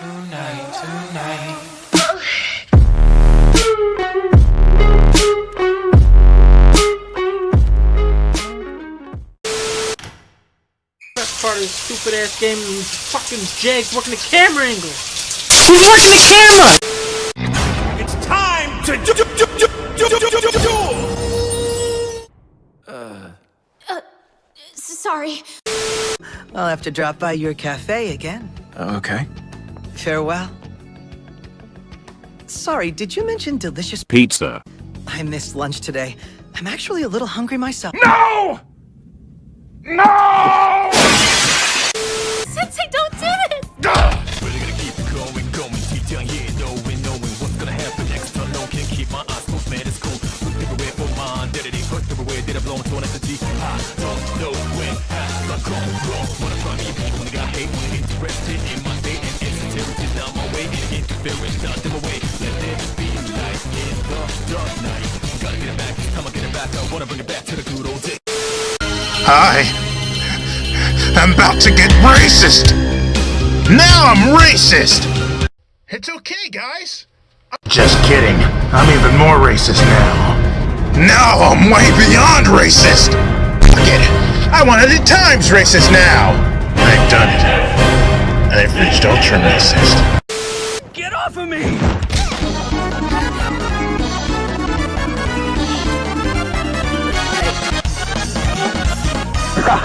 Tonight, tonight. Best part of this stupid ass game is fucking Jake working the camera angle. He's working the camera! It's time to do, do, do, do, do, do, do, do, do. Uh. Uh, s- Sorry. I'll have to drop by your cafe again. Okay. Farewell. Sorry, did you mention delicious Pizza. I missed lunch today. I'm actually a little hungry myself. No! No! Sensei, don't do this! Really gonna keep it going, going deep down here, knowing, knowing what's gonna happen next. Unknown can keep my eyes closed, man, it's cool. Everywhere for my identity, but everywhere did I blow into an entity. I don't know when has I gone wrong. Wanna try me, when I got hate, when interested in my I am about to get racist. Now I'm racist. It's okay, guys. Just kidding. I'm even more racist now. Now I'm way beyond racist. Fuck it. I wanted it times racist now. I've done it. I've reached ultra racist. Get off of me! What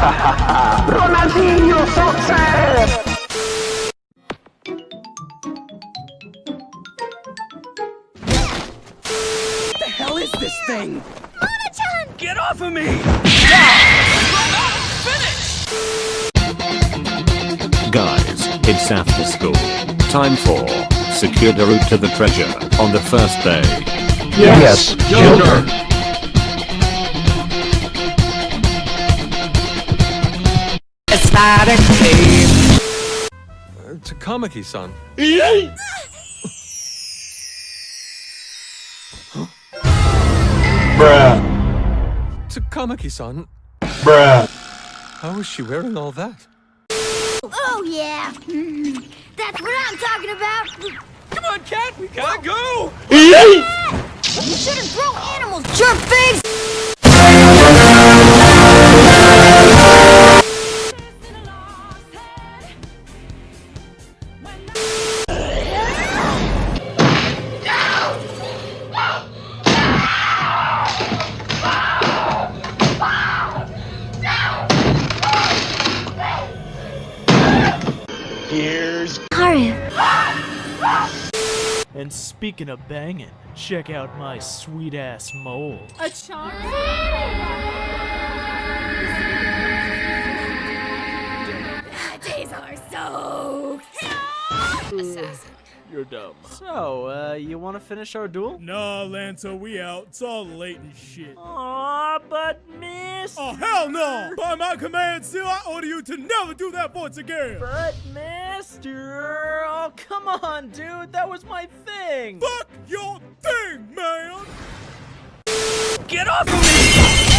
the hell is this thing? Mona-chan! Get off of me! Guys, it's after school. Time for secure the route to the treasure on the first day. Yes, Joker. It's not a cave. Takamaki-san. Bruh. Takamaki-san. Bruh. How is she wearing all that? Oh, yeah. That's what I'm talking about. Come on, cat! We gotta go! You shouldn't throw animals, jerk face! Here's Haru. And speaking of banging, check out my sweet ass mole. A charm? Days are so Assassin. You're dumb. So, uh, you wanna finish our duel? Nah, Lanto, we out. It's all late and shit. Aw, but miss! Oh, hell no! By my command, Seal, I order you to never do that once again! But mister! Oh, come on, dude! That was my thing! Fuck your thing, man! Get off of me!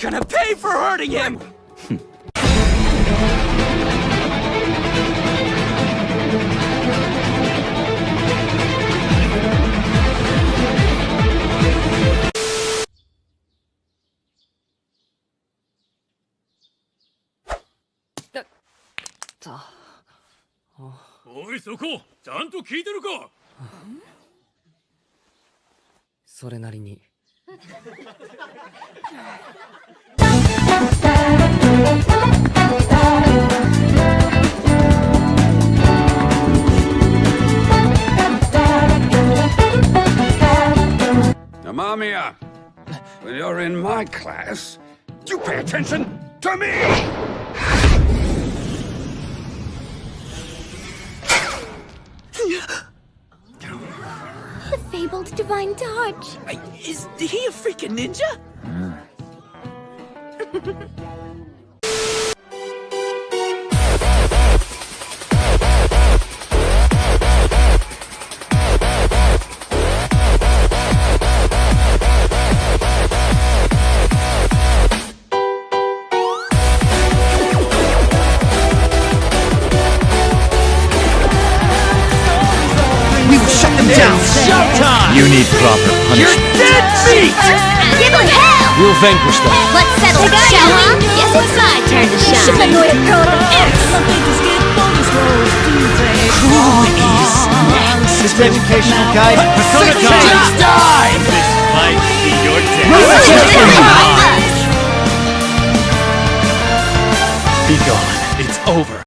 Gonna pay for hurting him! Oh, おいそこちゃんと聞いてるかそれなりに。Amamiya, when you're in my class, you pay attention to me! Fabled divine touch. Is he a freaking ninja? We hmm. proper You're dead meat! Give him hell! We'll vanquish them. Let's settle it, shall we? Guess it's my turn to shine. Humanoid curl X. This educational guide. Persona Just die! This might be your Us. Be gone. It's over.